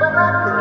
Baba